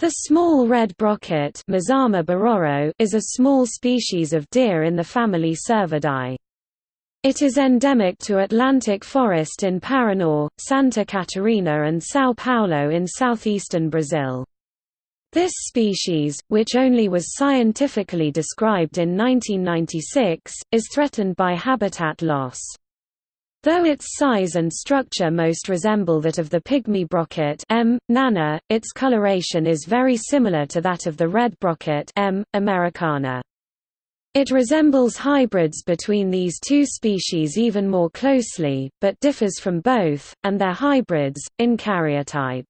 The small red brocket is a small species of deer in the family Cervidae. It is endemic to Atlantic forest in Paraná, Santa Catarina and São Paulo in southeastern Brazil. This species, which only was scientifically described in 1996, is threatened by habitat loss. Though its size and structure most resemble that of the pygmy brocket M. nana, its coloration is very similar to that of the red brocket M. americana. It resembles hybrids between these two species even more closely, but differs from both, and their hybrids, in karyotype.